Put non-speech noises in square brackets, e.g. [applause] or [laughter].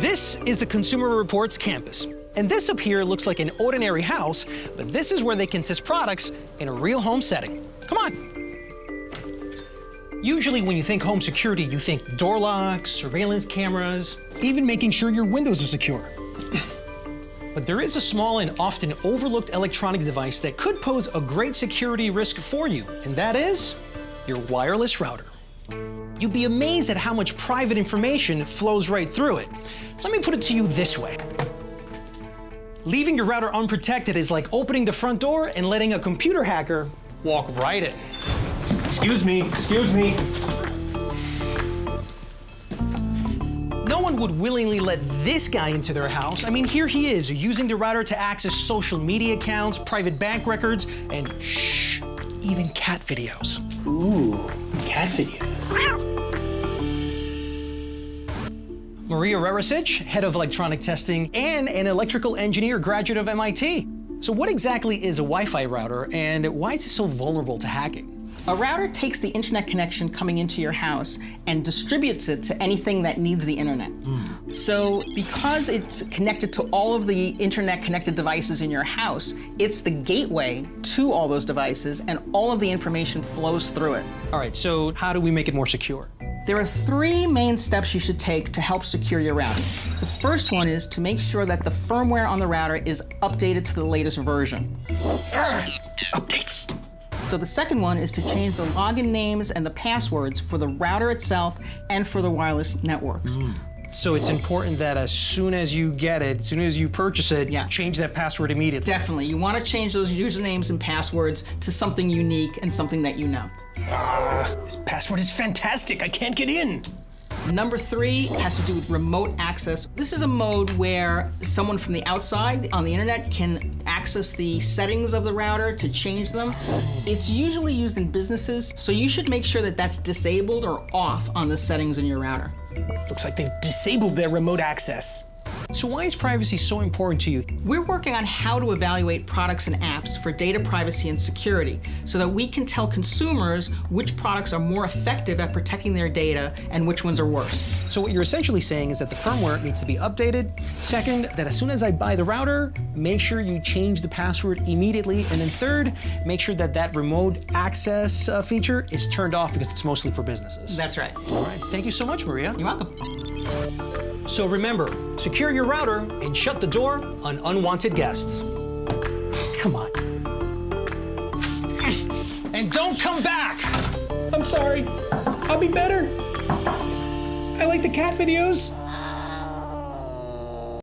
This is the Consumer Reports campus. And this up here looks like an ordinary house, but this is where they can test products in a real home setting. Come on. Usually when you think home security, you think door locks, surveillance cameras, even making sure your windows are secure. [laughs] but there is a small and often overlooked electronic device that could pose a great security risk for you, and that is your wireless router. You'd be amazed at how much private information flows right through it. Let me put it to you this way. Leaving your router unprotected is like opening the front door and letting a computer hacker walk right in. Excuse me, excuse me. No one would willingly let this guy into their house. I mean, here he is, using the router to access social media accounts, private bank records, and shh, even cat videos. Ooh, cat videos. Maria Rerecich, head of electronic testing and an electrical engineer graduate of MIT. So what exactly is a Wi-Fi router and why is it so vulnerable to hacking? A router takes the internet connection coming into your house and distributes it to anything that needs the internet. Mm. So because it's connected to all of the internet connected devices in your house, it's the gateway to all those devices and all of the information flows through it. All right, so how do we make it more secure? There are three main steps you should take to help secure your router. The first one is to make sure that the firmware on the router is updated to the latest version. Updates. So the second one is to change the login names and the passwords for the router itself and for the wireless networks. Mm. So it's important that as soon as you get it, as soon as you purchase it, yeah. change that password immediately. Definitely. You want to change those usernames and passwords to something unique and something that you know. Uh, this password is fantastic. I can't get in. Number three has to do with remote access. This is a mode where someone from the outside on the internet can access the settings of the router to change them. It's usually used in businesses, so you should make sure that that's disabled or off on the settings in your router. Looks like they've disabled their remote access. So why is privacy so important to you? We're working on how to evaluate products and apps for data privacy and security so that we can tell consumers which products are more effective at protecting their data and which ones are worse. So what you're essentially saying is that the firmware needs to be updated. Second, that as soon as I buy the router, make sure you change the password immediately. And then third, make sure that that remote access uh, feature is turned off because it's mostly for businesses. That's right. All right. Thank you so much, Maria. You're welcome. So remember, secure your router and shut the door on unwanted guests. Come on. And don't come back! I'm sorry. I'll be better. I like the cat videos.